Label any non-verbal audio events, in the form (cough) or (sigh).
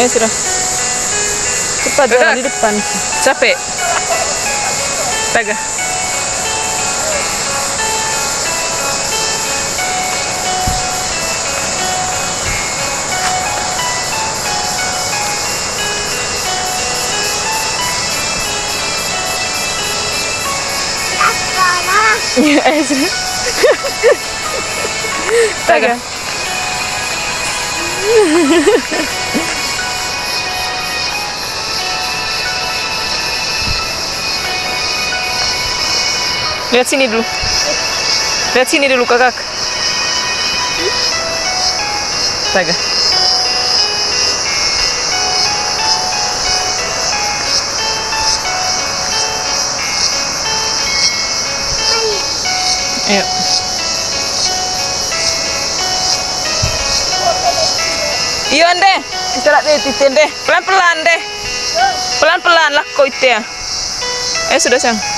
Eh sudah. Cepat jalan di depan. Capek. Taga. (laughs) Eh sudah. Taga. (laughs) Lihat sini dulu. Lihat sini dulu kakak. Taga. Ayo. Iya deh, istirahat deh, titin deh, pelan pelan deh, pelan pelan lah kau itu ya. Eh sudah sang.